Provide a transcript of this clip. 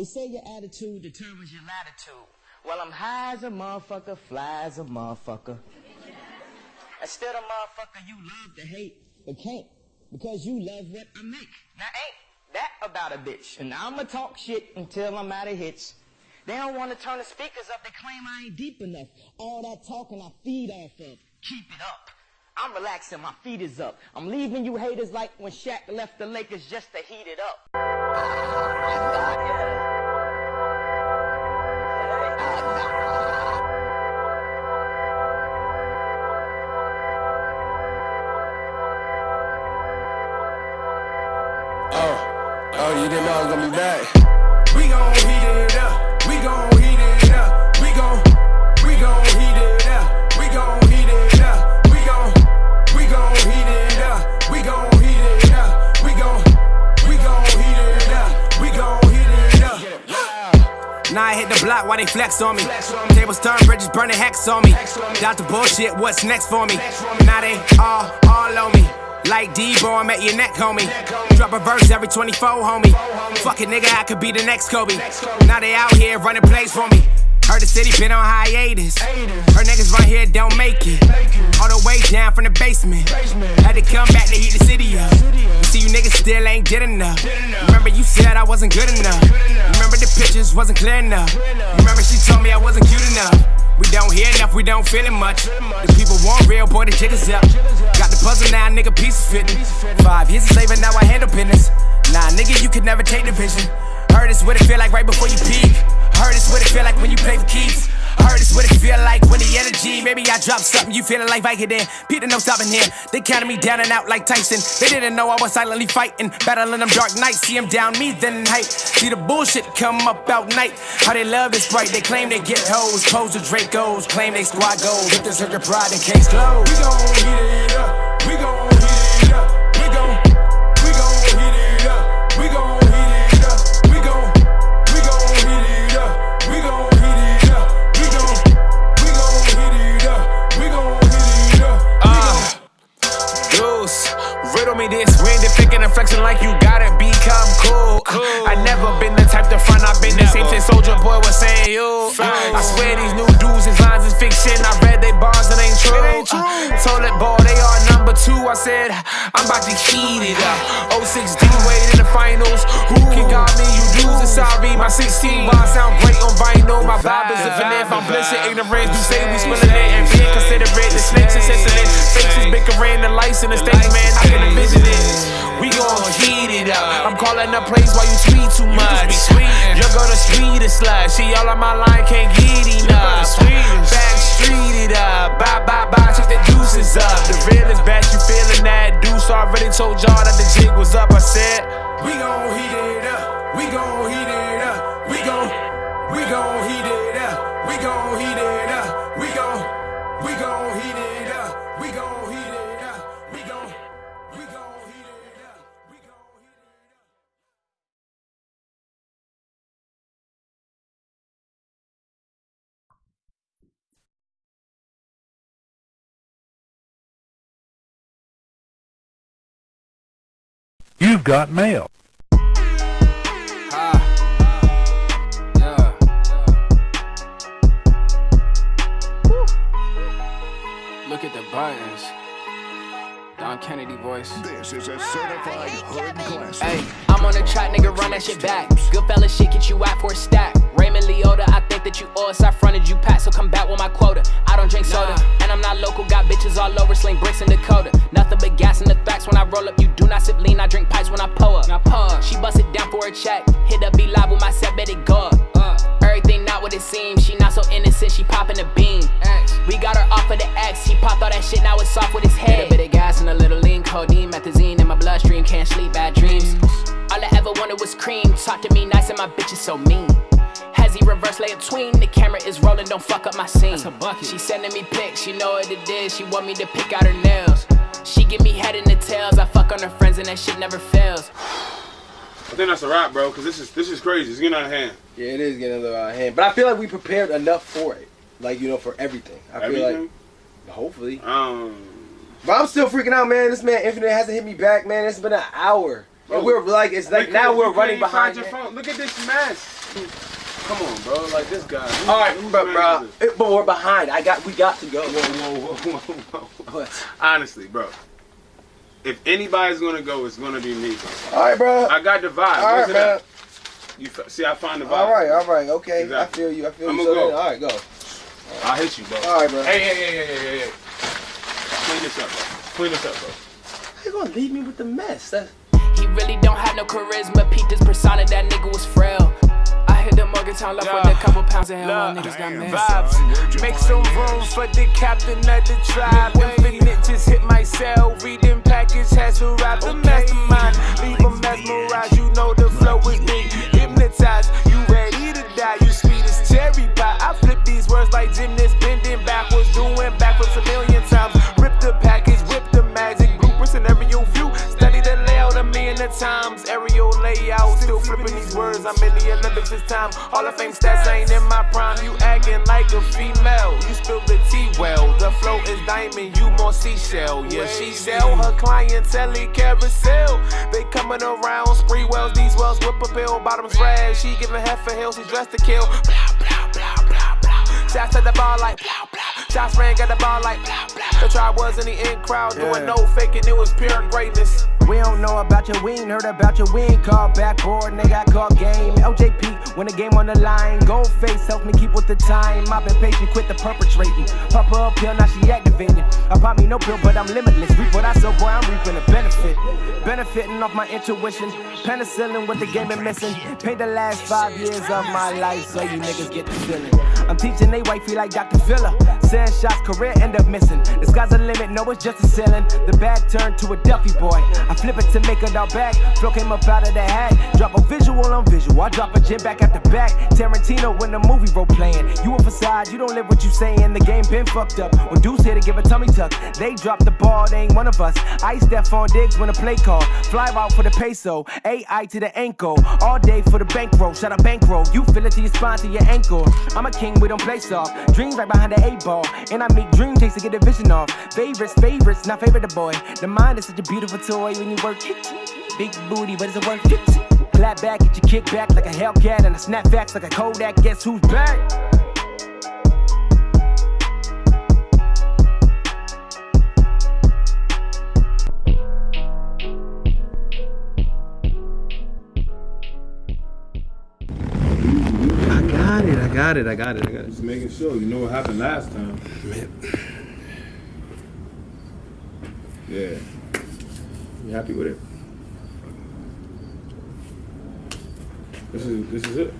They say your attitude determines your latitude. Well, I'm high as a motherfucker, fly as a motherfucker. Instead of motherfucker you love to hate, but can't. Because you love what I make. Now ain't that about a bitch? And I'ma talk shit until I'm out of hits. They don't want to turn the speakers up. They claim I ain't deep enough. All that talking I feed off of. Keep it up. I'm relaxing. My feet is up. I'm leaving you haters like when Shaq left the Lakers just to heat it up. Know I was gonna be back. We gon' heat it up. We gon' heat it up. We gon' we gon' heat it up. We gon' heat it up. We gon' we gon' heat it up. We gon' heat it up. We gon' we gon' heat it up. We gon' heat it up. Now I hit the block while they flex on me. Tables turn, bridges burning hex on me. Doubt the bullshit, what's next for me? Now they all, all on me. Like Debo, I'm at your neck, homie. Drop a verse every 24, homie. Fuck it, nigga, I could be the next Kobe. Now they out here running plays for me. Heard the city been on hiatus. Her niggas right here don't make it. All the way down from the basement. Had to come back to heat the city up. See, you niggas still ain't did enough. Remember, you said I wasn't good enough. Remember, the pictures wasn't clear enough. Remember, she told me I wasn't cute enough. We don't hear enough, we don't feel it much. The people want real, boy, the jiggers up. Got the puzzle now, nigga, pieces fitting. Five years and now I handle business. Nah, nigga, you could never take the vision. Heard it's what it feel like right before you peak. Heard it's what it feel like when you play for keeps. Heard it's what it feel like when the energy. Maybe I drop something, you feeling like Vicodin. Peter, no stopping here. They counted me down and out like Tyson. They didn't know I was silently fighting, battling them dark nights. See them down me, then hype. See the bullshit come up out night. How they love is bright. They claim they get hoes, pose with Dracos, claim they squad goals. This hurt your pride, then case closed. We gon' heat it up. Same Soldier Boy was saying you. I swear these new dudes, these lines is fiction. I read they bars, it ain't true. Uh, told it boy, they are number two. I said, I'm about to heat it up. 06 D Wade in the finals. Who sorry. My 16 bars sound great on vinyl. My vibe is infinite. If I'm blessed, ignorance, you say we spilling it and being considerate. The snakes is sensitive. Faces bickering, the lights in the stage, man. I can envision it. We gon' heat it up. I'm calling the place while you tweet too much. You're gonna speed it slush. She all on my line can't get enough. Back street it up. Bye, bye, bye. Check the deuces up. The real is back. That deuce? Already told y'all that the jig was up. I said, We gon' heat it up. We gon' heat it up. You've got mail. Look at the buttons. Don Kennedy voice. This is a certified hood classic. Hey, I'm on the track, nigga, run that shit back. Good fella shit, get you out for a stack. Raymond Liotta, I think that you owe us. I fronted you pat, so come back with my quota. I don't drink soda, and I'm not local. Got bitches all over, sling bricks in Dakota. Nothing but gas in the facts when I roll up. You do not sip lean, I drink pipes when I pull up. Now pull She bust it down for a check. Hit up be live with my set, bet it go up. Uh. Everything not what it seems. She not so innocent, she popping the beam. We got her off of the X. He popped all that shit, now it's off with his head. A bit of gas and a little lean, codeine, methazine in my bloodstream. Can't sleep, bad dreams. All I ever wanted was cream. Talk to me nice and my bitch is so mean. Has he reverse lay it tween? The camera is rolling, don't fuck up my scene. She sending me pics, she know what it is. She want me to pick out her nails. She give me head in the tails. I fuck on her friends and that shit never fails. I think that's a wrap, bro. Cause this is this is crazy. It's getting out of hand. Yeah, it is getting a little out of hand. But I feel like we prepared enough for it. Like, you know, for everything. I feel Everything. like hopefully. Um. But I'm still freaking out, man. This man Infinite hasn't hit me back, man. It's been an hour. And we're like, it's like now we're running behind. Find your phone. Look at this mess. Come on, bro. Like this guy. Who- All right, bro, bro. It- But we're behind. I got. We got to go. Whoa, whoa, whoa, whoa, whoa. What? Honestly, bro. If anybody's gonna go, it's gonna be me, bro. All right, bro. I got the vibe. All Where's right, it man. at? You see, I find the vibe. All right, all right, okay. Exactly. I feel you. I feel I'ma you. So go. then, all right, go. I'll hit you, bro. All right, bro. Hey, hey, hey, hey, hey, hey, hey. Clean this up, bro. Clean this up, bro. How you gonna leave me with the mess? That's, He really don't have no charisma. Peep this persona, that nigga was frail. I hit the Morgantown left with a couple pounds of hell. All niggas got mad. Vibes. Make some room for the captain of the tribe. Infinite just hit my cell. Reading package has arrived. The mastermind. Leave them mesmerized. You know the flow is big. Hypnotized. You ready to die. You sweet as cherry pie. I flip these words like gymnasts. Bending backwards. Doing backflips a million times. Rip the package. Whip the magic. Bloopers and aerial view. Study the layout a million times. Still flipping these words. I'm in the Olympics this time. Hall of Fame stats ain't in my prime. You acting like a female. You spill the tea well. The flow is diamond. You more seashell. Yeah, she sell her clientele carousel. They coming around. Sprewells. These wells whip a bill. Bottoms red. She giving half a hill. She dressed to kill. Blah, blah, blah, blah, blah. Shots at the ball like blah, blah. Shots ran, got the ball like blah, blah. The tribe was in the in crowd doing no faking. It was pure greatness. We don't know about you, we ain't heard about you, we ain't called backboard, they got caught game. LJP, when the game on the line, gold face helps me keep with the time. I've been patient, quit the perpetrating. Pop up pill, now she activated. I pop me no pill, but I'm limitless. Reap what I sow, boy, I'm reaping a benefit. Benefiting off my intuition. Penicillin, what the game been missing. Paid the last five years of my life, so you niggas get the feeling. I'm teaching they wifey like Dr. Filler. Send shots, career end up missing. The sky's the limit, no, it's just a ceiling. The bag turned to a Duffy boy. I flip it to make it all back. Flow came up out of the hat. Drop a visual on visual. I drop a gym back at the back. Tarantino when the movie role playing. You a facade, you don't live what you saying. The game been fucked up. When Deuce here to give a tummy tuck, they drop the ball, they ain't one of us. Ice step on digs when a play call. Fly out for the peso. AI to the ankle. All day for the bankroll. Shut up bankroll. You feel it to your spine to your ankle. I'm a king, we don't play soft. Dreams right behind the eight ball. And I make dream takes to get the vision off. Favorites, favorites, not favorite the boy. The mind is such a beautiful toy when you work it. Big booty, but is it worth it? Clap back, get your kick back like a Hellcat and a snap facts like a Kodak. Guess who's back? I got it. I got it. I got it. I got it. Just making sure. You know what happened last time. Man. Yeah. You happy with it? This is this is it.